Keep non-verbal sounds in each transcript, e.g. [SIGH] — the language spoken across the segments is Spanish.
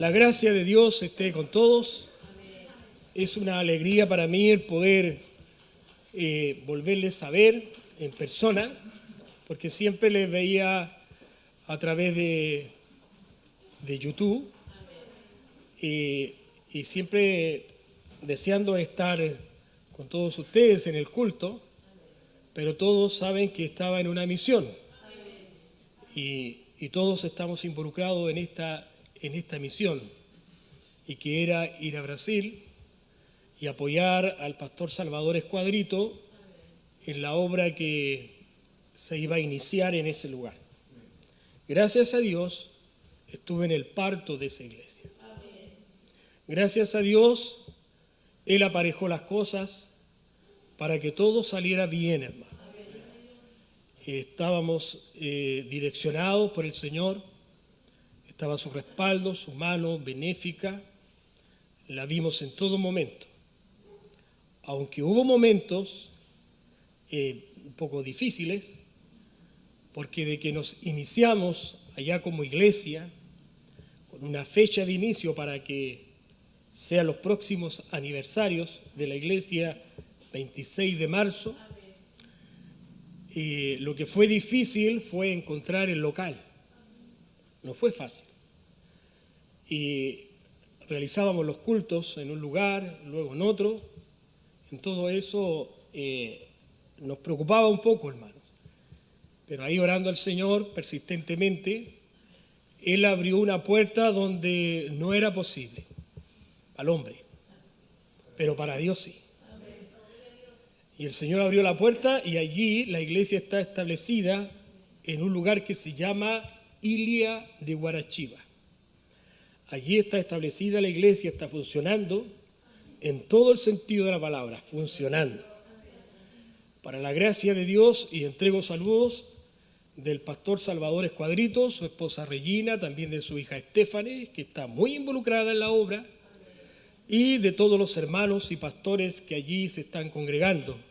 La gracia de Dios esté con todos. Es una alegría para mí el poder eh, volverles a ver en persona, porque siempre les veía a través de, de YouTube y, y siempre deseando estar con todos ustedes en el culto, pero todos saben que estaba en una misión. Y, y todos estamos involucrados en esta, en esta misión, y que era ir a Brasil y apoyar al pastor Salvador Escuadrito en la obra que se iba a iniciar en ese lugar. Gracias a Dios estuve en el parto de esa iglesia. Gracias a Dios Él aparejó las cosas para que todo saliera bien, hermano estábamos eh, direccionados por el Señor, estaba su respaldo, su mano benéfica, la vimos en todo momento. Aunque hubo momentos eh, un poco difíciles, porque de que nos iniciamos allá como iglesia, con una fecha de inicio para que sean los próximos aniversarios de la iglesia 26 de marzo, y lo que fue difícil fue encontrar el local. No fue fácil. Y realizábamos los cultos en un lugar, luego en otro. En todo eso eh, nos preocupaba un poco, hermanos. Pero ahí orando al Señor persistentemente, Él abrió una puerta donde no era posible, al hombre, pero para Dios sí. Y el Señor abrió la puerta y allí la iglesia está establecida en un lugar que se llama Ilia de Guarachiva. Allí está establecida la iglesia, está funcionando en todo el sentido de la palabra, funcionando. Para la gracia de Dios y entrego saludos del pastor Salvador Escuadrito, su esposa Regina, también de su hija Estefane, que está muy involucrada en la obra, y de todos los hermanos y pastores que allí se están congregando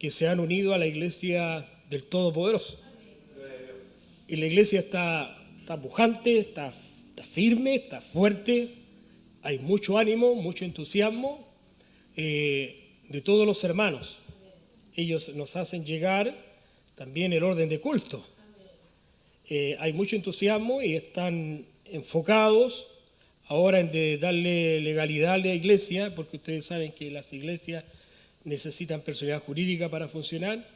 que se han unido a la iglesia del Todopoderoso. Y la iglesia está, está pujante, está, firme, está fuerte, hay mucho ánimo, mucho entusiasmo eh, de todos los hermanos. Ellos nos hacen llegar también el orden de culto. Eh, hay mucho entusiasmo y están enfocados ahora en darle legalidad a la iglesia, porque ustedes saben que las iglesias necesitan personalidad jurídica para funcionar.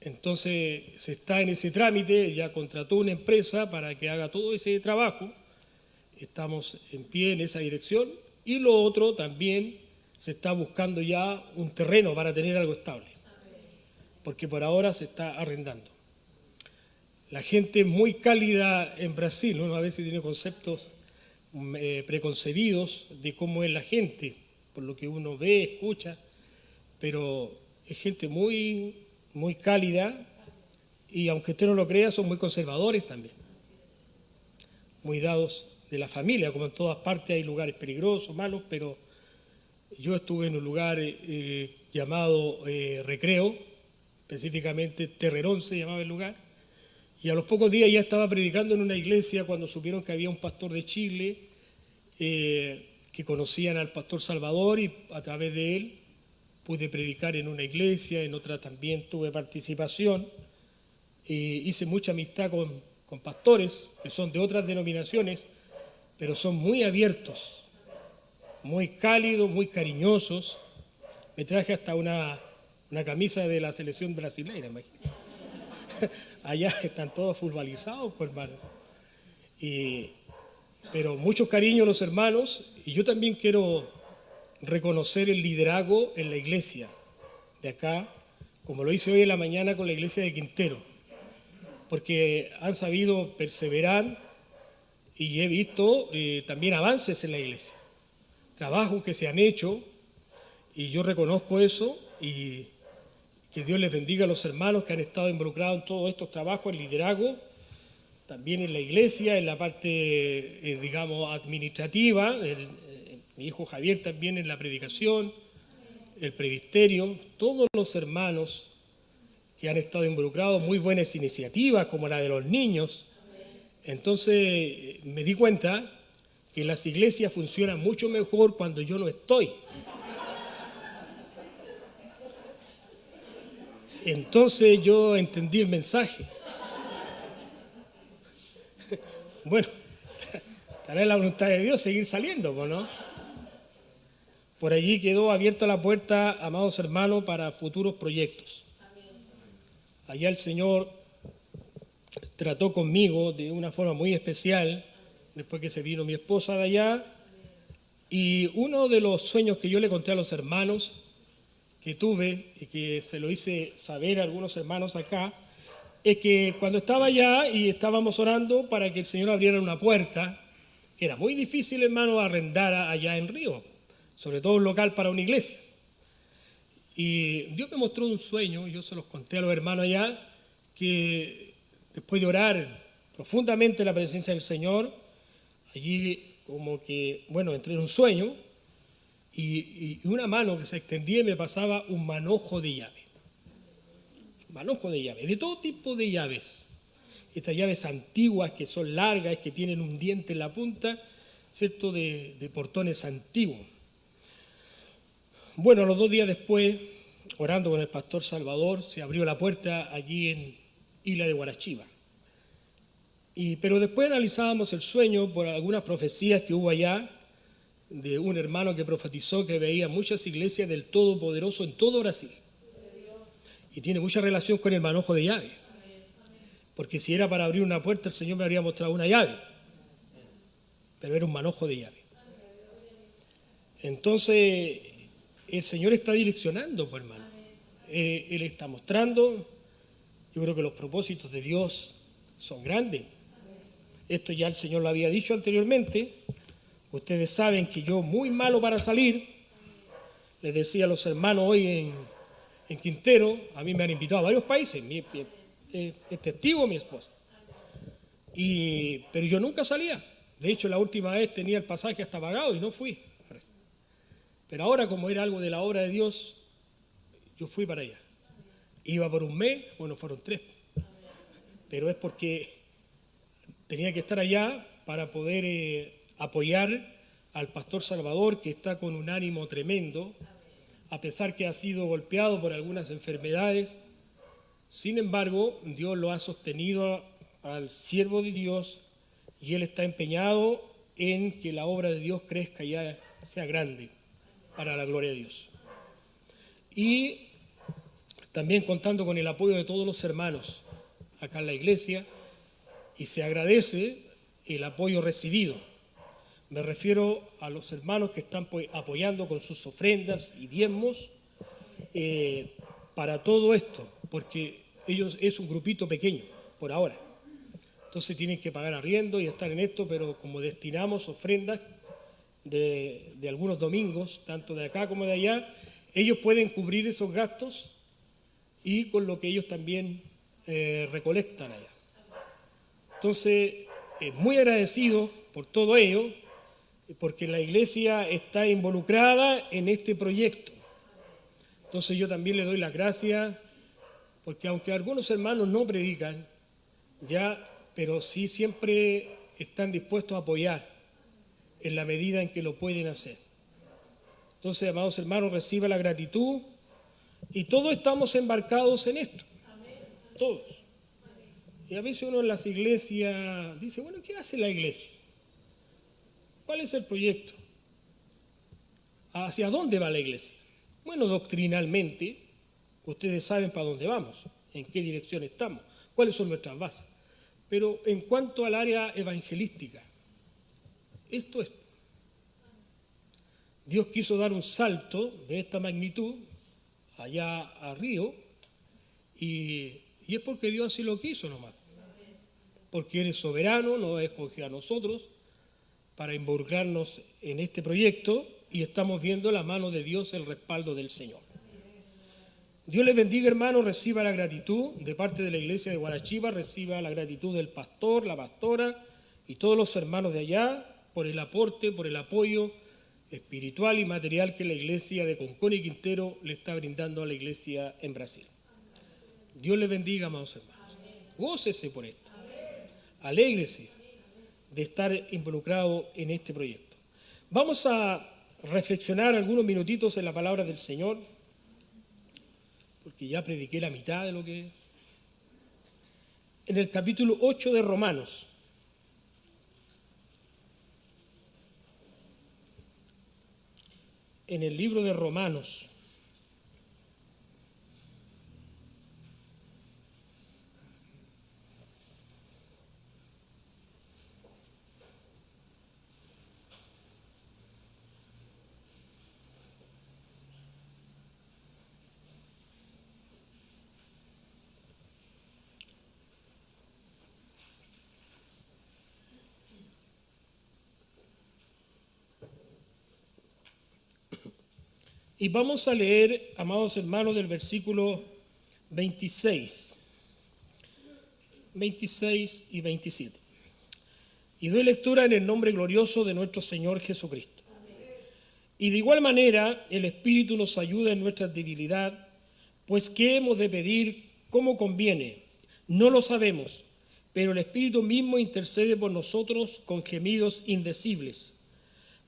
Entonces se está en ese trámite, ya contrató una empresa para que haga todo ese trabajo. Estamos en pie en esa dirección. Y lo otro también se está buscando ya un terreno para tener algo estable. Porque por ahora se está arrendando. La gente muy cálida en Brasil, uno a veces tiene conceptos mm, eh, preconcebidos de cómo es la gente, por lo que uno ve, escucha pero es gente muy, muy cálida y aunque usted no lo crea, son muy conservadores también, muy dados de la familia, como en todas partes hay lugares peligrosos, malos, pero yo estuve en un lugar eh, llamado eh, Recreo, específicamente Terrerón se llamaba el lugar, y a los pocos días ya estaba predicando en una iglesia cuando supieron que había un pastor de Chile eh, que conocían al pastor Salvador y a través de él pude predicar en una iglesia, en otra también tuve participación. hice mucha amistad con, con pastores que son de otras denominaciones, pero son muy abiertos, muy cálidos, muy cariñosos. Me traje hasta una, una camisa de la selección brasileña, imagínate. [LAUGHS] Allá están todos futbolizados, pues hermano. Y, pero mucho cariño los hermanos, y yo también quiero reconocer el liderazgo en la iglesia de acá, como lo hice hoy en la mañana con la iglesia de Quintero, porque han sabido perseverar y he visto eh, también avances en la iglesia, trabajos que se han hecho y yo reconozco eso y que Dios les bendiga a los hermanos que han estado involucrados en todos estos trabajos, el liderazgo, también en la iglesia, en la parte, eh, digamos, administrativa, mi hijo Javier también en la predicación, el previsterio, todos los hermanos que han estado involucrados, muy buenas iniciativas como la de los niños, Entonces me di cuenta que las iglesias funcionan mucho mejor cuando yo no estoy. Entonces yo entendí el mensaje. [LAUGHS] Bueno, [LAUGHS] estará en la voluntad de Dios seguir saliendo, ¿no? Por allí quedó abierta la puerta, amados hermanos, para futuros proyectos. Allá el Señor trató conmigo de una forma muy especial, después que se vino mi esposa de allá, y uno de los sueños que yo le conté a los hermanos que tuve y que se lo hice saber a algunos hermanos acá, es que cuando estaba allá y estábamos orando para que el Señor abriera una puerta, que era muy difícil, hermano, arrendar allá en Río, sobre todo un local para una iglesia. Y Dios me mostró un sueño, yo se los conté a los hermanos allá, que después de orar profundamente la presencia del Señor, allí como que, bueno, entré en un sueño y, una mano que se extendía y me pasaba un manojo de llave. manojo de llave, de todo tipo de llaves. Estas llaves antiguas que son largas, que tienen un diente en la punta, ¿cierto? De portones antiguos. Bueno, los dos días después, orando con el pastor Salvador, se abrió la puerta allí en Isla de Guarachiva. Y, pero después analizábamos el sueño por algunas profecías que hubo allá de un hermano que profetizó que veía muchas iglesias del Todopoderoso en todo Brasil. Y tiene mucha relación con el manojo de llave. Porque si era para abrir una puerta, el Señor me habría mostrado una llave. Pero era un manojo de llave. Entonces, el Señor está direccionando, pues, hermano. Él, él, está mostrando. Yo creo que los propósitos de Dios son grandes. Esto ya el Señor lo había dicho anteriormente. Ustedes saben que yo muy malo para salir. Les decía a los hermanos hoy en, en Quintero, a mí me han invitado a varios países. Mi, es testigo mi esposa. Y, pero yo nunca salía. De hecho, la última vez tenía el pasaje hasta pagado y no fui. Pero ahora, como era algo de la obra de Dios, yo fui para allá. Iba por un mes, bueno, fueron tres. Pero es porque tenía que estar allá para poder eh, apoyar al pastor Salvador, que está con un ánimo tremendo, a pesar que ha sido golpeado por algunas enfermedades. Sin embargo, Dios lo ha sostenido al siervo de Dios y él está empeñado en que la obra de Dios crezca y sea grande para la gloria de Dios. Y también contando con el apoyo de todos los hermanos acá en la iglesia, y se agradece el apoyo recibido. Me refiero a los hermanos que están apoyando con sus ofrendas y diezmos eh, para todo esto, porque ellos es un grupito pequeño por ahora. Entonces tienen que pagar arriendo y estar en esto, pero como destinamos ofrendas de, algunos domingos, tanto de acá como de allá, ellos pueden cubrir esos gastos y con lo que ellos también eh, recolectan allá. Entonces, eh, muy agradecido por todo ello, porque la iglesia está involucrada en este proyecto. Entonces yo también le doy las gracias, porque aunque algunos hermanos no predican, ya, pero sí siempre están dispuestos a apoyar en la medida en que lo pueden hacer. Entonces, amados hermanos, reciba la gratitud y todos estamos embarcados en esto. Todos. Y a veces uno en las iglesias dice, bueno, ¿qué hace la iglesia? ¿Cuál es el proyecto? ¿Hacia dónde va la iglesia? Bueno, doctrinalmente, ustedes saben para dónde vamos, en qué dirección estamos, cuáles son nuestras bases. Pero en cuanto al área evangelística, esto es. Dios quiso dar un salto de esta magnitud allá a Río y, es porque Dios así lo quiso nomás. Porque eres soberano, nos escogió a nosotros para involucrarnos en este proyecto y estamos viendo la mano de Dios, el respaldo del Señor. Dios les bendiga, hermanos, reciba la gratitud de parte de la iglesia de Guarachiva, reciba la gratitud del pastor, la pastora y todos los hermanos de allá, por el aporte, por el apoyo espiritual y material que la iglesia de Concón y Quintero le está brindando a la iglesia en Brasil. Dios le bendiga, amados hermanos. Gócese por esto. alégrese de estar involucrado en este proyecto. Vamos a reflexionar algunos minutitos en la palabra del Señor, porque ya prediqué la mitad de lo que... En el capítulo 8 de Romanos. En el libro de Romanos. Y vamos a leer, amados hermanos, del versículo 26, 26 y 27. Y doy lectura en el nombre glorioso de nuestro Señor Jesucristo. Y de igual manera el Espíritu nos ayuda en nuestra debilidad, pues ¿qué hemos de pedir como conviene? No lo sabemos, pero el Espíritu mismo intercede por nosotros con gemidos indecibles.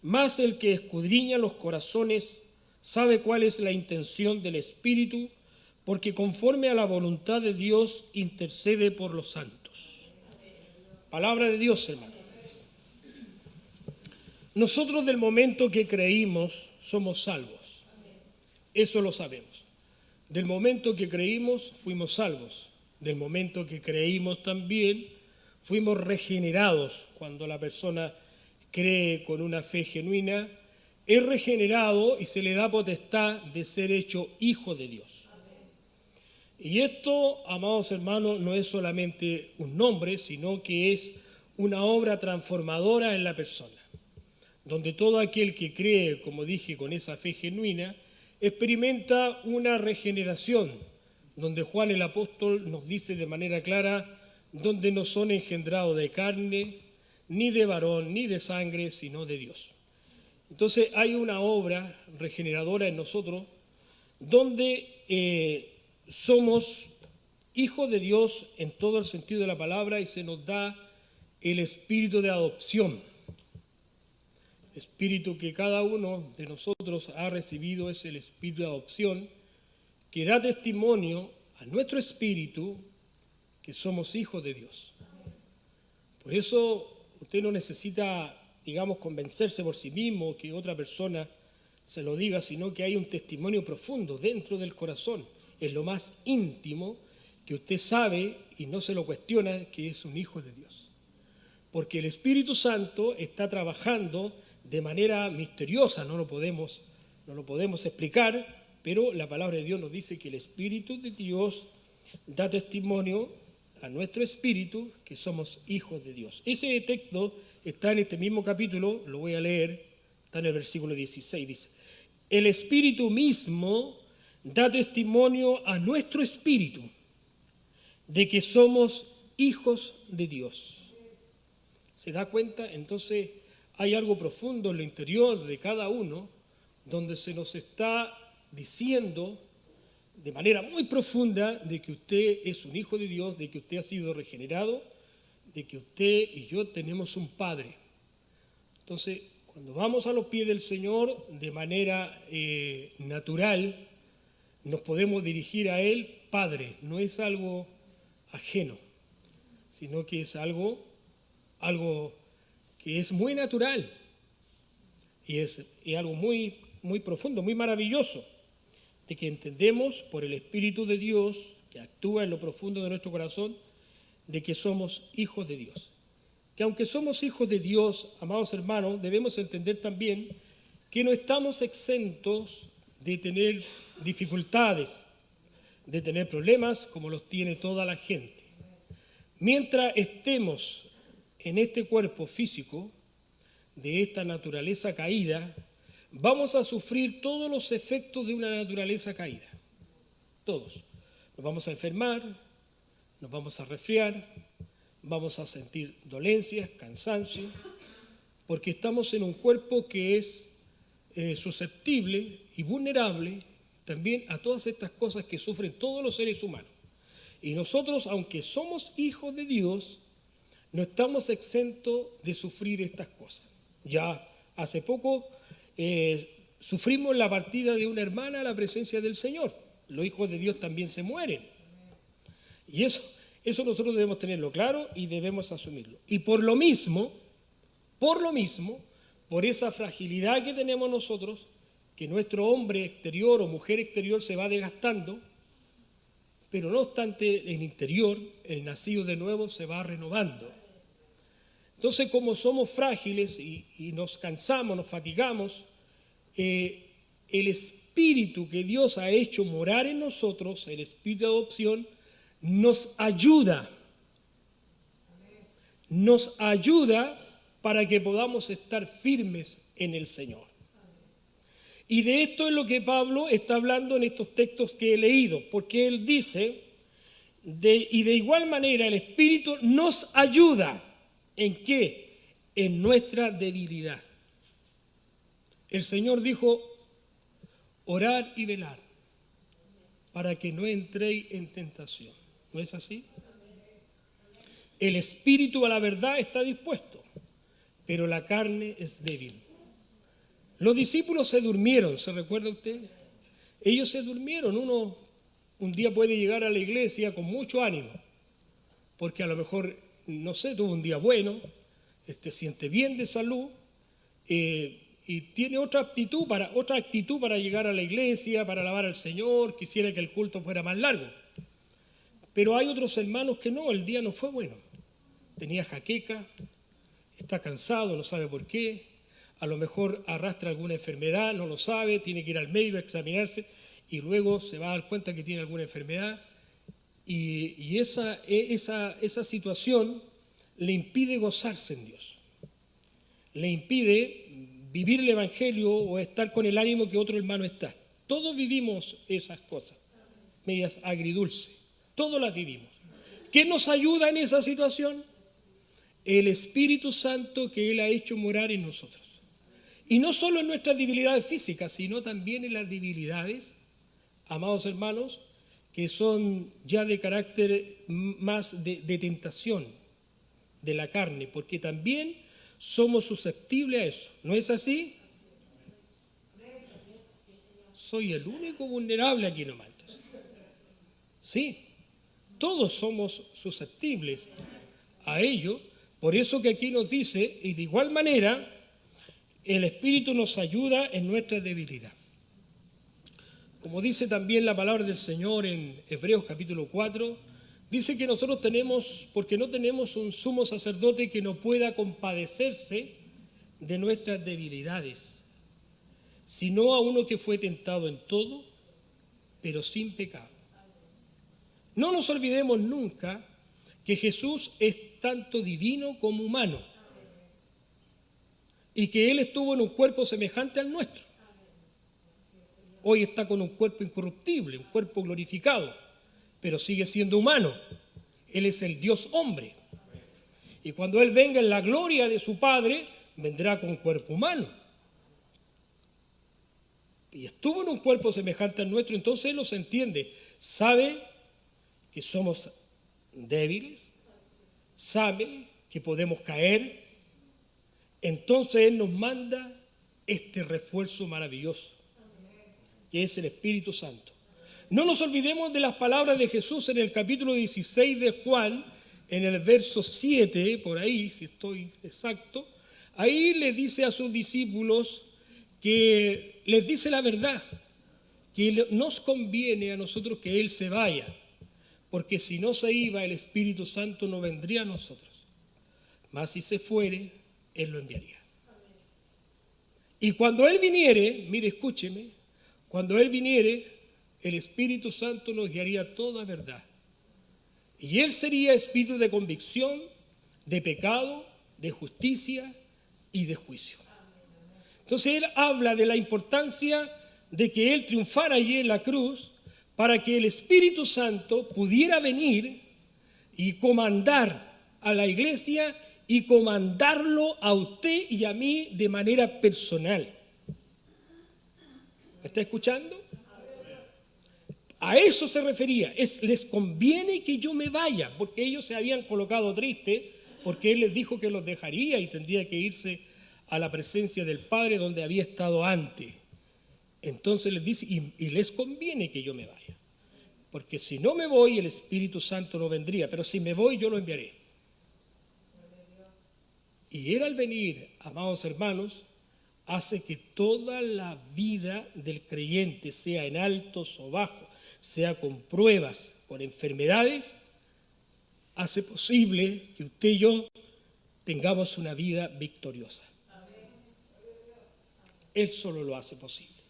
Más el que escudriña los corazones sabe cuál es la intención del Espíritu, porque conforme a la voluntad de Dios intercede por los santos. Palabra de Dios, hermano. Nosotros del momento que creímos somos salvos. Eso lo sabemos. Del momento que creímos fuimos salvos. Del momento que creímos también fuimos regenerados cuando la persona cree con una fe genuina es regenerado y se le da potestad de ser hecho hijo de Dios. Y esto, amados hermanos, no es solamente un nombre, sino que es una obra transformadora en la persona, donde todo aquel que cree, como dije, con esa fe genuina, experimenta una regeneración, donde Juan el apóstol nos dice de manera clara, donde no son engendrados de carne, ni de varón, ni de sangre, sino de Dios. Entonces hay una obra regeneradora en nosotros donde eh, somos hijos de Dios en todo el sentido de la palabra y se nos da el espíritu de adopción. espíritu que cada uno de nosotros ha recibido es el espíritu de adopción que da testimonio a nuestro espíritu que somos hijos de Dios. Por eso usted no necesita digamos, convencerse por sí mismo, que otra persona se lo diga, sino que hay un testimonio profundo dentro del corazón, es lo más íntimo que usted sabe y no se lo cuestiona que es un hijo de Dios. Porque el Espíritu Santo está trabajando de manera misteriosa, no lo podemos, no lo podemos explicar, pero la palabra de Dios nos dice que el Espíritu de Dios da testimonio a nuestro espíritu que somos hijos de Dios. Ese texto está en este mismo capítulo, lo voy a leer, está en el versículo 16, dice, el Espíritu mismo da testimonio a nuestro espíritu de que somos hijos de Dios. ¿Se da cuenta? Entonces hay algo profundo en lo interior de cada uno donde se nos está diciendo de manera muy profunda de que usted es un hijo de Dios, de que usted ha sido regenerado de que usted y yo tenemos un Padre. Entonces, cuando vamos a los pies del Señor de manera eh, natural, nos podemos dirigir a Él, Padre, no es algo ajeno, sino que es algo, algo que es muy natural y es, algo muy, muy profundo, muy maravilloso, de que entendemos por el Espíritu de Dios que actúa en lo profundo de nuestro corazón, de que somos hijos de Dios. Que aunque somos hijos de Dios, amados hermanos, debemos entender también que no estamos exentos de tener dificultades, de tener problemas como los tiene toda la gente. Mientras estemos en este cuerpo físico, de esta naturaleza caída, vamos a sufrir todos los efectos de una naturaleza caída. Todos. Nos vamos a enfermar, nos vamos a resfriar, vamos a sentir dolencias, cansancio, porque estamos en un cuerpo que es eh, susceptible y vulnerable también a todas estas cosas que sufren todos los seres humanos. Y nosotros, aunque somos hijos de Dios, no estamos exentos de sufrir estas cosas. Ya hace poco eh, sufrimos la partida de una hermana a la presencia del Señor. Los hijos de Dios también se mueren. Y eso, eso nosotros debemos tenerlo claro y debemos asumirlo. Y por lo mismo, por lo mismo, por esa fragilidad que tenemos nosotros, que nuestro hombre exterior o mujer exterior se va desgastando, pero no obstante el interior, el nacido de nuevo, se va renovando. Entonces, como somos frágiles y, nos cansamos, nos fatigamos, eh, el espíritu que Dios ha hecho morar en nosotros, el espíritu de adopción, nos ayuda. Nos ayuda para que podamos estar firmes en el Señor. Y de esto es lo que Pablo está hablando en estos textos que he leído, porque él dice, y de igual manera el Espíritu nos ayuda ¿En qué? En nuestra debilidad. El Señor dijo, orar y velar para que no entréis en tentación. ¿No es así? El espíritu a la verdad está dispuesto, pero la carne es débil. Los discípulos se durmieron, ¿se recuerda usted? Ellos se durmieron. Uno un día puede llegar a la iglesia con mucho ánimo, porque a lo mejor no sé, tuvo un día bueno, este, siente bien de salud eh, y tiene otra actitud, para, otra actitud para llegar a la iglesia, para alabar al Señor, quisiera que el culto fuera más largo. Pero hay otros hermanos que no, el día no fue bueno. Tenía jaqueca, está cansado, no sabe por qué, a lo mejor arrastra alguna enfermedad, no lo sabe, tiene que ir al médico a examinarse y luego se va a dar cuenta que tiene alguna enfermedad y, esa, e, esa, esa situación le impide gozarse en Dios. Le impide vivir el Evangelio o estar con el ánimo que otro hermano está. Todos vivimos esas cosas, medias agridulce. Todos las vivimos. ¿Qué nos ayuda en esa situación? El Espíritu Santo que Él ha hecho morar en nosotros. Y no solo en nuestras debilidades físicas, sino también en las debilidades, amados hermanos, que son ya de carácter más de, tentación de la carne, porque también somos susceptibles a eso. ¿No es así? Soy el único vulnerable aquí nomás. Sí, todos somos susceptibles a ello. Por eso que aquí nos dice, y de igual manera, el Espíritu nos ayuda en nuestra debilidad. Como dice también la palabra del Señor en Hebreos capítulo 4, dice que nosotros tenemos, porque no tenemos un sumo sacerdote que no pueda compadecerse de nuestras debilidades, sino a uno que fue tentado en todo, pero sin pecado. No nos olvidemos nunca que Jesús es tanto divino como humano y que Él estuvo en un cuerpo semejante al nuestro hoy está con un cuerpo incorruptible, un cuerpo glorificado, pero sigue siendo humano. Él es el Dios hombre. Y cuando Él venga en la gloria de su Padre, vendrá con cuerpo humano. Y estuvo en un cuerpo semejante al nuestro, entonces Él los entiende. Sabe que somos débiles, sabe que podemos caer. Entonces Él nos manda este refuerzo maravilloso que es el Espíritu Santo. No nos olvidemos de las palabras de Jesús en el capítulo 16 de Juan, en el verso 7, por ahí, si estoy exacto, ahí le dice a sus discípulos que les dice la verdad, que nos conviene a nosotros que Él se vaya, porque si no se iba el Espíritu Santo no vendría a nosotros, mas si se fuere, Él lo enviaría. Y cuando Él viniere, mire, escúcheme, cuando Él viniere, el Espíritu Santo nos guiaría toda verdad. Y Él sería espíritu de convicción, de pecado, de justicia y de juicio. Entonces Él habla de la importancia de que Él triunfara allí en la cruz para que el Espíritu Santo pudiera venir y comandar a la iglesia y comandarlo a usted y a mí de manera personal. ¿Me está escuchando? A eso se refería. Es, les conviene que yo me vaya, porque ellos se habían colocado tristes porque Él les dijo que los dejaría y tendría que irse a la presencia del Padre donde había estado antes. Entonces les dice, y, les conviene que yo me vaya, porque si no me voy el Espíritu Santo no vendría, pero si me voy yo lo enviaré. Y Él al venir, amados hermanos, hace que toda la vida del creyente, sea en altos o bajos, sea con pruebas, con enfermedades, hace posible que usted y yo tengamos una vida victoriosa. Él solo lo hace posible.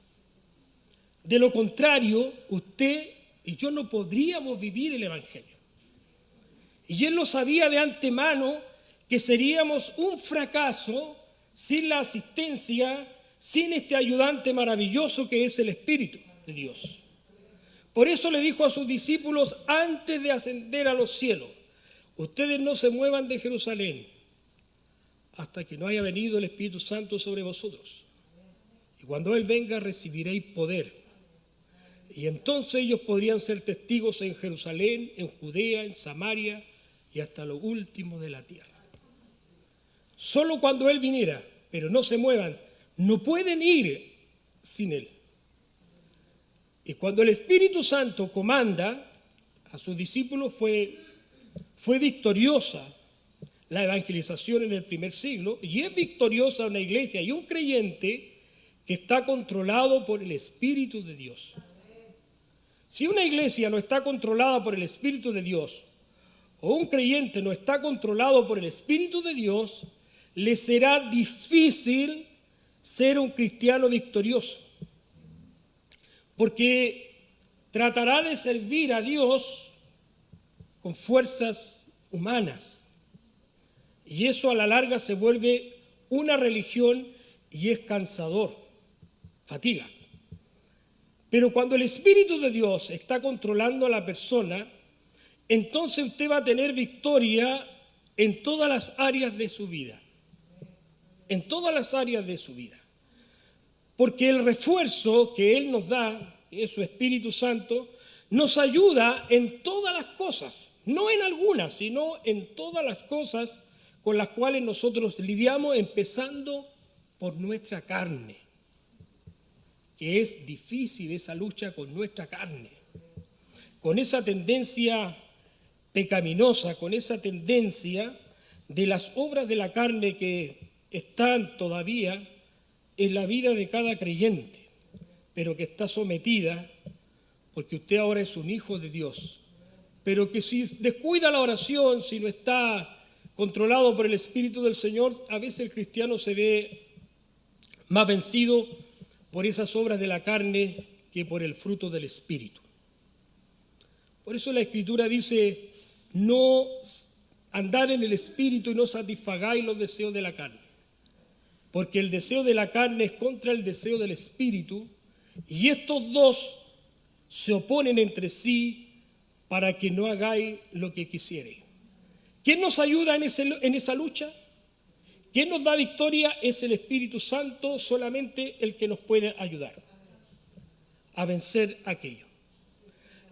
De lo contrario, usted y yo no podríamos vivir el Evangelio. Y Él lo sabía de antemano que seríamos un fracaso sin la asistencia, sin este ayudante maravilloso que es el Espíritu de Dios. Por eso le dijo a sus discípulos antes de ascender a los cielos, ustedes no se muevan de Jerusalén hasta que no haya venido el Espíritu Santo sobre vosotros. Y cuando Él venga recibiréis poder. Y entonces ellos podrían ser testigos en Jerusalén, en Judea, en Samaria y hasta lo último de la tierra. Solo cuando Él viniera, pero no se muevan, no pueden ir sin Él. Y cuando el Espíritu Santo comanda a sus discípulos fue, fue victoriosa la evangelización en el primer siglo y es victoriosa una iglesia y un creyente que está controlado por el Espíritu de Dios. Si una iglesia no está controlada por el Espíritu de Dios o un creyente no está controlado por el Espíritu de Dios, le será difícil ser un cristiano victorioso porque tratará de servir a Dios con fuerzas humanas. Y eso a la larga se vuelve una religión y es cansador, fatiga. Pero cuando el Espíritu de Dios está controlando a la persona, entonces usted va a tener victoria en todas las áreas de su vida. En todas las áreas de su vida. Porque el refuerzo que Él nos da, que es su Espíritu Santo, nos ayuda en todas las cosas, no en algunas, sino en todas las cosas con las cuales nosotros lidiamos, empezando por nuestra carne, que es difícil esa lucha con nuestra carne, con esa tendencia pecaminosa, con esa tendencia de las obras de la carne que están todavía en la vida de cada creyente, pero que está sometida, porque usted ahora es un hijo de Dios, pero que si descuida la oración, si no está controlado por el Espíritu del Señor, a veces el cristiano se ve más vencido por esas obras de la carne que por el fruto del Espíritu. Por eso la Escritura dice, no andar en el Espíritu y no satisfagáis los deseos de la carne porque el deseo de la carne es contra el deseo del espíritu, y estos dos se oponen entre sí para que no hagáis lo que quisierais. ¿Quién nos ayuda en, en esa lucha? ¿Quién nos da victoria? Es el Espíritu Santo, solamente el que nos puede ayudar a vencer aquello.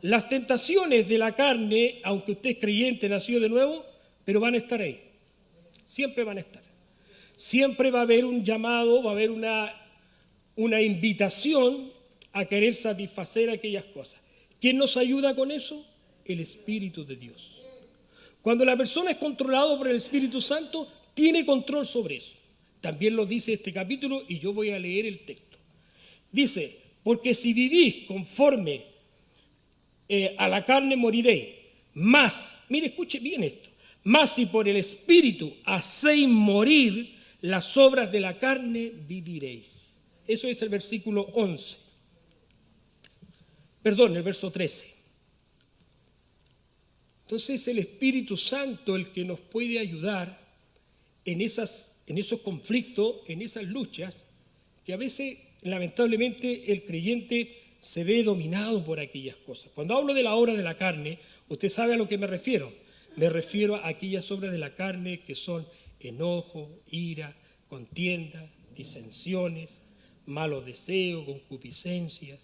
Las tentaciones de la carne, aunque usted es creyente, nació de nuevo, pero van a estar ahí. Siempre van a estar siempre va a haber un llamado, va a haber una, una invitación a querer satisfacer aquellas cosas. ¿Quién nos ayuda con eso? El Espíritu de Dios. Cuando la persona es controlada por el Espíritu Santo, tiene control sobre eso. También lo dice este capítulo y yo voy a leer el texto. Dice, porque si vivís conforme eh, a la carne moriréis, más, mire, escuche bien esto, más si por el Espíritu hacéis morir las obras de la carne viviréis. Eso es el versículo 11. Perdón, el verso 13. Entonces es el Espíritu Santo el que nos puede ayudar en, en esos conflictos, en esas luchas, que a veces lamentablemente el creyente se ve dominado por aquellas cosas. Cuando hablo de la obra de la carne, usted sabe a lo que me refiero. Me refiero a aquellas obras de la carne que son enojo, ira, contienda, disensiones, malos deseos, concupiscencias,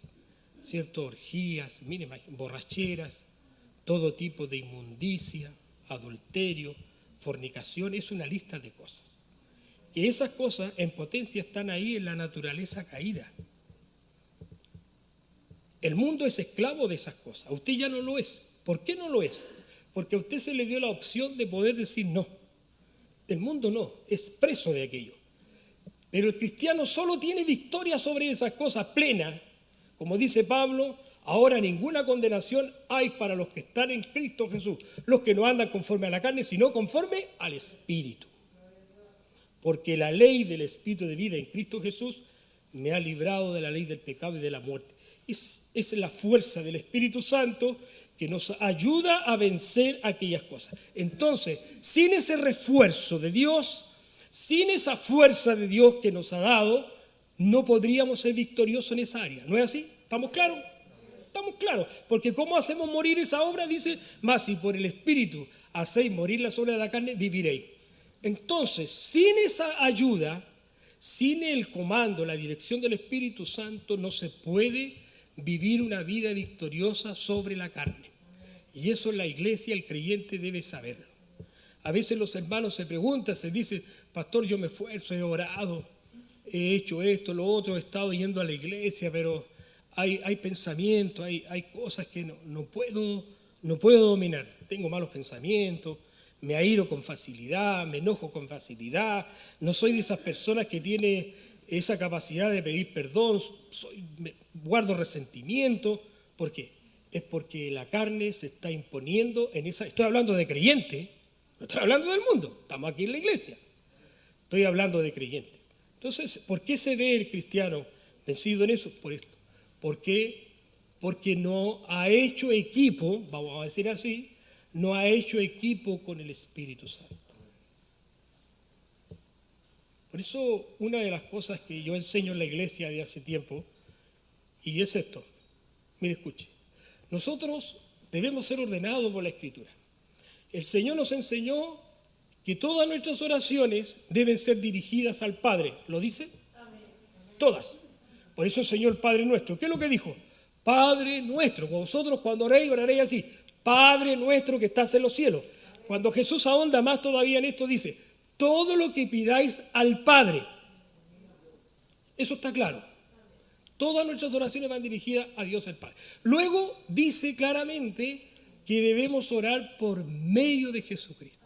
ciertas orgías, miren, borracheras, todo tipo de inmundicia, adulterio, fornicación, es una lista de cosas. Que esas cosas en potencia están ahí en la naturaleza caída. El mundo es esclavo de esas cosas. Usted ya no lo es. ¿Por qué no lo es? Porque a usted se le dio la opción de poder decir no. El mundo no, es preso de aquello. Pero el cristiano solo tiene victoria sobre esas cosas plenas. Como dice Pablo, ahora ninguna condenación hay para los que están en Cristo Jesús, los que no andan conforme a la carne, sino conforme al Espíritu. Porque la ley del Espíritu de vida en Cristo Jesús me ha librado de la ley del pecado y de la muerte. Es, la fuerza del Espíritu Santo que nos ayuda a vencer aquellas cosas. Entonces, sin ese refuerzo de Dios, sin esa fuerza de Dios que nos ha dado, no podríamos ser victoriosos en esa área. ¿No es así? ¿Estamos claros? Estamos claros. Porque ¿cómo hacemos morir esa obra? Dice, más si por el Espíritu hacéis morir las obras de la carne, viviréis. Entonces, sin esa ayuda, sin el comando, la dirección del Espíritu Santo, no se puede vivir una vida victoriosa sobre la carne. Y eso la iglesia, el creyente debe saberlo. A veces los hermanos se preguntan, se dicen, pastor, yo me esfuerzo, he orado, he hecho esto, lo otro, he estado yendo a la iglesia, pero hay, pensamientos, hay, hay cosas que no, puedo, no puedo dominar. Tengo malos pensamientos, me airo con facilidad, me enojo con facilidad, no soy de esas personas que tiene esa capacidad de pedir perdón, soy, guardo resentimiento. ¿Por qué? Es porque la carne se está imponiendo en esa... Estoy hablando de creyente, no estoy hablando del mundo, estamos aquí en la iglesia. Estoy hablando de creyente. Entonces, ¿por qué se ve el cristiano vencido en eso? Por esto. ¿Por qué? Porque no ha hecho equipo, vamos a decir así, no ha hecho equipo con el Espíritu Santo. Por eso, una de las cosas que yo enseño en la iglesia de hace tiempo, y es esto, mire, escuche, nosotros debemos ser ordenados por la Escritura. El Señor nos enseñó que todas nuestras oraciones deben ser dirigidas al Padre. ¿Lo dice? Todas. Por eso el Padre nuestro. ¿Qué es lo que dijo? Padre nuestro. Vosotros cuando oréis, oraréis así. Padre nuestro que estás en los cielos. Cuando Jesús ahonda más todavía en esto, dice, todo lo que pidáis al Padre. Eso está claro. Todas nuestras oraciones van dirigidas a Dios el Padre. Luego dice claramente que debemos orar por medio de Jesucristo.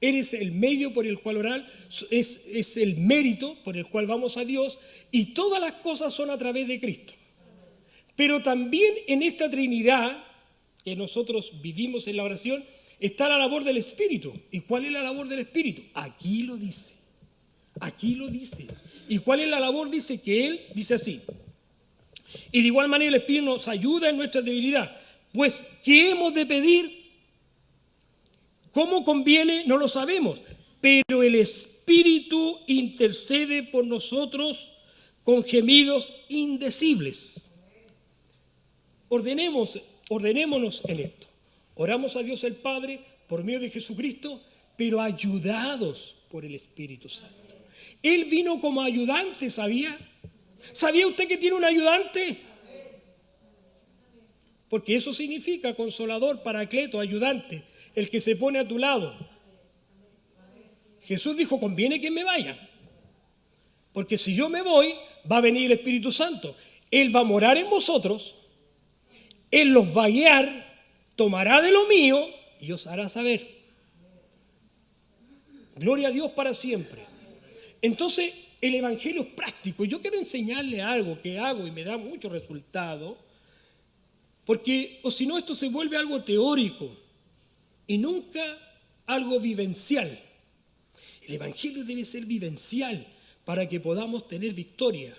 Eres el medio por el cual orar, es, es el mérito por el cual vamos a Dios y todas las cosas son a través de Cristo. Pero también en esta Trinidad que nosotros vivimos en la oración está la labor del Espíritu. ¿Y cuál es la labor del Espíritu? Aquí lo dice. Aquí lo dice. ¿Y cuál es la labor? Dice que Él dice así. Y de igual manera el Espíritu nos ayuda en nuestra debilidad. Pues, ¿qué hemos de pedir? ¿Cómo conviene? No lo sabemos. Pero el Espíritu intercede por nosotros con gemidos indecibles. Ordenemos, ordenémonos en esto. Oramos a Dios el Padre por medio de Jesucristo, pero ayudados por el Espíritu Santo. Él vino como ayudante, ¿sabía? ¿Sabía usted que tiene un ayudante? Porque eso significa consolador, paracleto, ayudante, el que se pone a tu lado. Jesús dijo, conviene que me vaya. Porque si yo me voy, va a venir el Espíritu Santo. Él va a morar en vosotros, Él los va a guiar, tomará de lo mío y os hará saber. Gloria a Dios para siempre. Entonces, el Evangelio es práctico. Yo quiero enseñarle algo que hago y me da mucho resultado porque, o si no, esto se vuelve algo teórico y nunca algo vivencial. El Evangelio debe ser vivencial para que podamos tener victoria.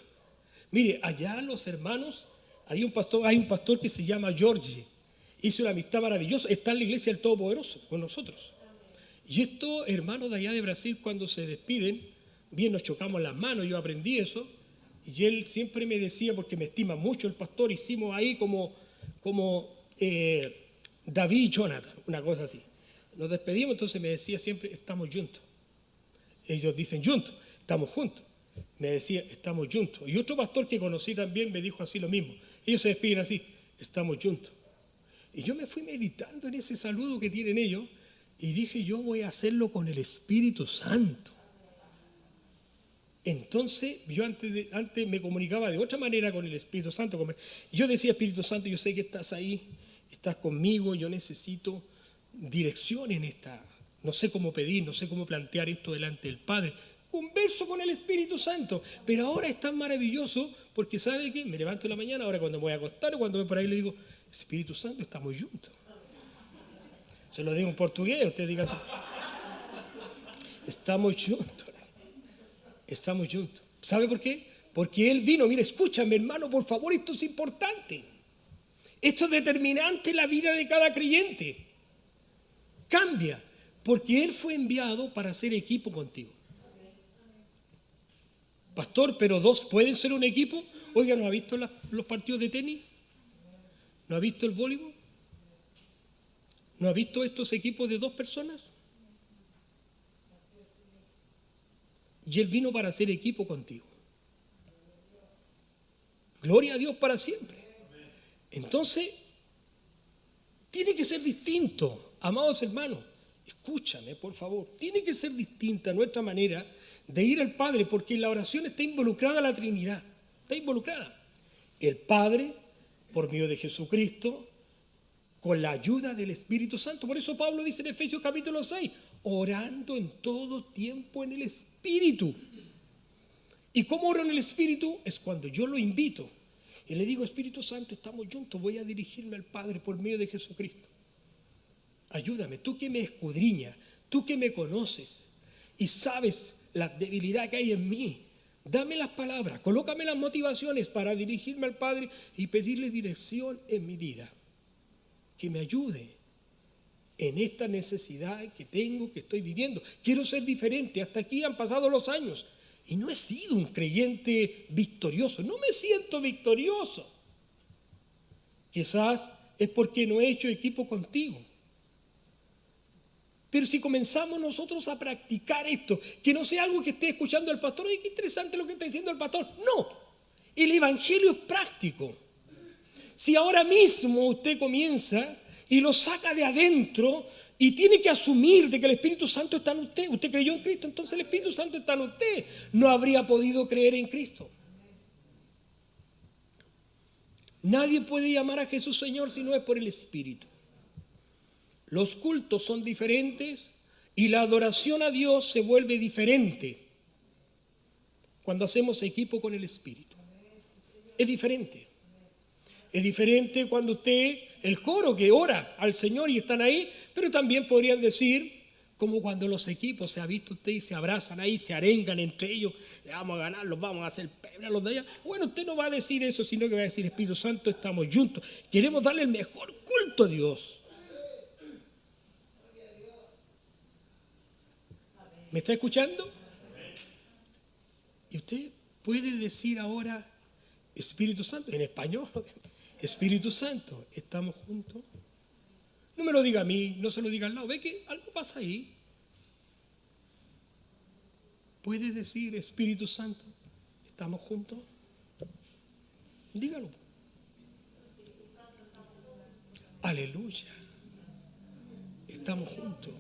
Mire, allá los hermanos, hay un pastor, hay un pastor que se llama George, hizo una amistad maravillosa, está en la iglesia del Todopoderoso con nosotros. Y estos hermanos de allá de Brasil, cuando se despiden, bien nos chocamos las manos, yo aprendí eso, y él siempre me decía, porque me estima mucho el pastor, hicimos ahí como como eh, David y Jonathan, una cosa así. Nos despedimos, entonces me decía siempre, estamos juntos. Ellos dicen juntos, estamos juntos. Me decía, estamos juntos. Y otro pastor que conocí también me dijo así lo mismo. Ellos se despiden así, estamos juntos. Y yo me fui meditando en ese saludo que tienen ellos Y dije, yo voy a hacerlo con el Espíritu Santo. Entonces, yo antes, antes me comunicaba de otra manera con el Espíritu Santo. Yo decía, Espíritu Santo, yo sé que estás ahí, estás conmigo, yo necesito dirección en esta. No sé cómo pedir, no sé cómo plantear esto delante del Padre. Converso con el Espíritu Santo. Pero ahora es tan maravilloso porque, ¿sabe qué? Me levanto en la mañana, ahora cuando me voy a acostar o cuando voy por ahí le digo, Espíritu Santo, estamos juntos. Se lo digo en portugués, usted diga Estamos juntos. Estamos juntos. ¿Sabe por qué? Porque Él vino, mira, escúchame hermano, por favor, esto es importante. Esto es determinante en la vida de cada creyente. Cambia, porque Él fue enviado para hacer equipo contigo. Pastor, pero dos pueden ser un equipo. Oiga, ¿no ha visto los partidos de tenis? ¿No ha visto el voleibol? ¿No ha visto estos equipos de dos personas? Y Él vino para hacer equipo contigo. Gloria a Dios para siempre. Entonces, tiene que ser distinto, amados hermanos. Escúchame, por favor. Tiene que ser distinta nuestra manera de ir al Padre, porque en la oración está involucrada la Trinidad. Está involucrada. El Padre, por medio de Jesucristo, con la ayuda del Espíritu Santo. Por eso Pablo dice en Efesios capítulo 6, orando en todo tiempo en el Espíritu. ¿Y cómo oro en el Espíritu? Es cuando yo lo invito y le digo, Espíritu Santo, estamos juntos, voy a dirigirme al Padre por medio de Jesucristo. Ayúdame, tú que me escudriñas, tú que me conoces y sabes la debilidad que hay en mí. Dame las palabras, colócame las motivaciones para dirigirme al Padre y pedirle dirección en mi vida que me ayude en esta necesidad que tengo, que estoy viviendo. Quiero ser diferente. Hasta aquí han pasado los años y no he sido un creyente victorioso. No me siento victorioso. Quizás es porque no he hecho equipo contigo. Pero si comenzamos nosotros a practicar esto, que no sea algo que esté escuchando el pastor, oye, qué interesante lo que está diciendo el pastor. No, el Evangelio es práctico. Si ahora mismo usted comienza y lo saca de adentro y tiene que asumir de que el Espíritu Santo está en usted, usted creyó en Cristo, entonces el Espíritu Santo está en usted, no habría podido creer en Cristo. Nadie puede llamar a Jesús Señor si no es por el Espíritu. Los cultos son diferentes y la adoración a Dios se vuelve diferente cuando hacemos equipo con el Espíritu. Es diferente. Es diferente cuando usted, el coro que ora al Señor y están ahí, pero también podrían decir, como cuando los equipos se ha visto usted y se abrazan ahí, se arengan entre ellos, le vamos a ganar, los vamos a hacer pebre a los de allá. Bueno, usted no va a decir eso, sino que va a decir, Espíritu Santo, estamos juntos, queremos darle el mejor culto a Dios. ¿Me está escuchando? Y usted puede decir ahora, Espíritu Santo, en español, Espíritu Santo, ¿estamos juntos? No me lo diga a mí, no se lo diga al lado. ¿Ve que algo pasa ahí? ¿Puede decir Espíritu Santo, estamos juntos? Dígalo. Aleluya. Estamos juntos.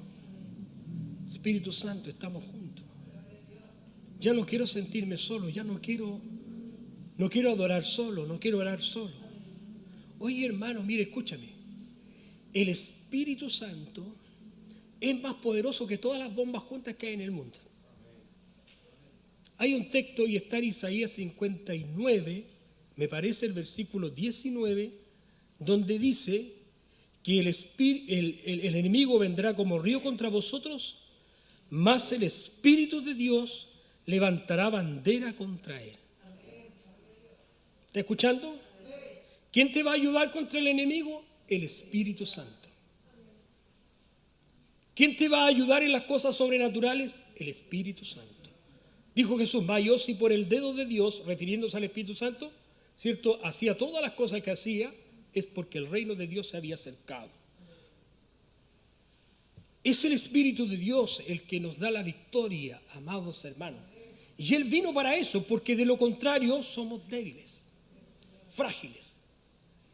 Espíritu Santo, estamos juntos. Ya no quiero sentirme solo, ya no quiero no quiero adorar solo, no quiero orar solo. Oye hermano, mire, escúchame. El Espíritu Santo es más poderoso que todas las bombas juntas que hay en el mundo. Hay un texto y está en Isaías 59, me parece el versículo 19, donde dice que el, enemigo vendrá como río contra vosotros, mas el Espíritu de Dios levantará bandera contra él. ¿Está escuchando? ¿Quién te va a ayudar contra el enemigo? El Espíritu Santo. ¿Quién te va a ayudar en las cosas sobrenaturales? El Espíritu Santo. Dijo Jesús, va yo si por el dedo de Dios, refiriéndose al Espíritu Santo, ¿cierto? Hacía todas las cosas que hacía, es porque el reino de Dios se había acercado. Es el Espíritu de Dios el que nos da la victoria, amados hermanos. Y Él vino para eso, porque de lo contrario somos débiles, frágiles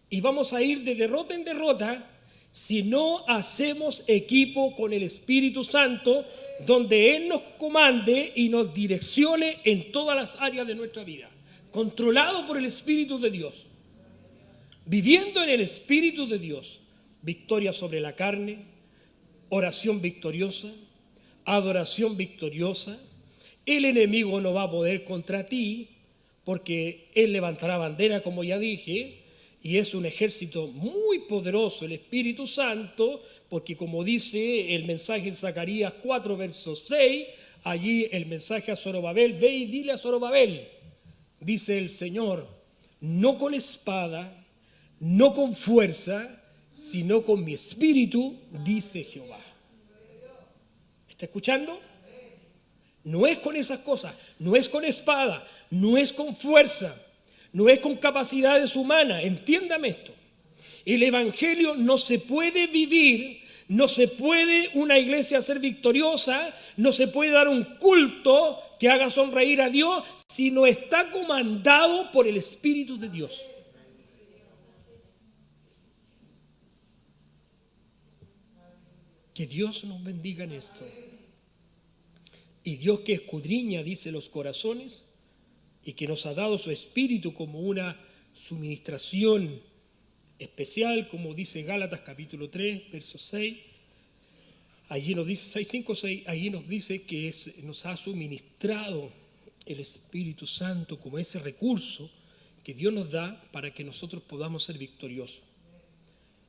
y vamos a ir de derrota en derrota si no hacemos equipo con el Espíritu Santo, donde Él nos comande y nos direccione en todas las áreas de nuestra vida, controlado por el Espíritu de Dios, viviendo en el Espíritu de Dios, victoria sobre la carne, oración victoriosa, adoración victoriosa, el enemigo no va a poder contra ti porque Él levantará bandera, como ya dije, y es un ejército muy poderoso, el Espíritu Santo, porque como dice el mensaje en Zacarías 4, verso 6, allí el mensaje a Zorobabel, ve y dile a Zorobabel, dice el Señor, no con espada, no con fuerza, sino con mi espíritu, dice Jehová. ¿Está escuchando? No es con esas cosas, no es con espada, no es con fuerza, no es con capacidades humanas. Entiéndame esto. El Evangelio no se puede vivir, no se puede una iglesia ser victoriosa, no se puede dar un culto que haga sonreír a Dios si no está comandado por el Espíritu de Dios. Que Dios nos bendiga en esto. Y Dios que escudriña, dice, los corazones y que nos ha dado su espíritu como una suministración especial, como dice Gálatas capítulo 3, verso 6. Allí nos dice 6, 5, 6, allí nos dice que nos ha suministrado el Espíritu Santo como ese recurso que Dios nos da para que nosotros podamos ser victoriosos.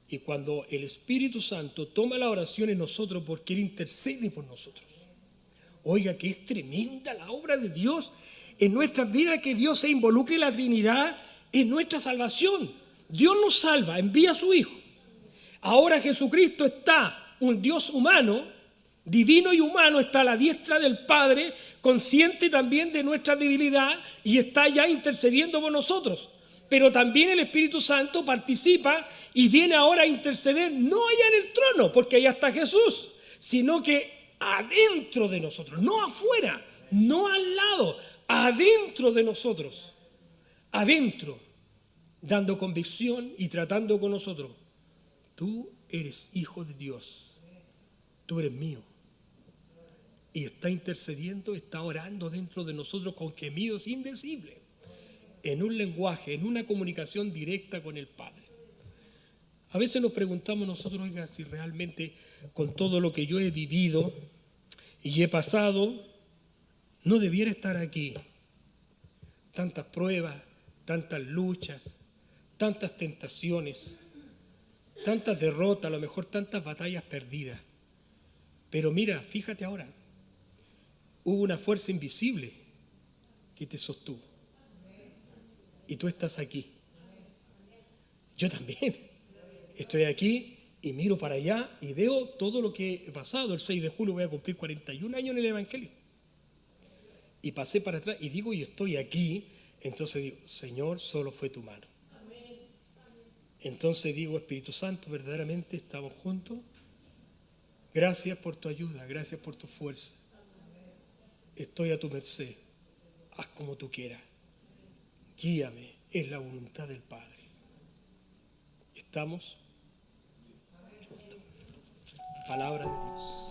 Y cuando el Espíritu Santo toma la oración en nosotros porque Él intercede por nosotros, Oiga, que es tremenda la obra de Dios en nuestras vidas, que Dios se involucre en la Trinidad en nuestra salvación. Dios nos salva, envía a su Hijo. Ahora Jesucristo está, un Dios humano, divino y humano, está a la diestra del Padre, consciente también de nuestra debilidad y está ya intercediendo por nosotros. Pero también el Espíritu Santo participa y viene ahora a interceder, no allá en el trono, porque allá está Jesús, sino que adentro de nosotros, no afuera, no al lado, adentro de nosotros, adentro, dando convicción y tratando con nosotros. Tú eres hijo de Dios, tú eres mío. Y está intercediendo, está orando dentro de nosotros con gemidos indecibles, en un lenguaje, en una comunicación directa con el Padre. A veces nos preguntamos nosotros, oiga, si realmente con todo lo que yo he vivido y he pasado, no debiera estar aquí. Tantas pruebas, tantas luchas, tantas tentaciones, tantas derrotas, a lo mejor tantas batallas perdidas. Pero mira, fíjate ahora, hubo una fuerza invisible que te sostuvo. Y tú estás aquí. Yo también. Estoy aquí y miro para allá y veo todo lo que he pasado. El 6 de julio voy a cumplir 41 años en el Evangelio. Y pasé para atrás y digo, y estoy aquí. Entonces digo, Señor, solo fue tu mano. Entonces digo, Espíritu Santo, verdaderamente estamos juntos. Gracias por tu ayuda, gracias por tu fuerza. Estoy a tu merced. Haz como tú quieras. Guíame, es la voluntad del Padre. ¿Estamos? Palabra de Dios.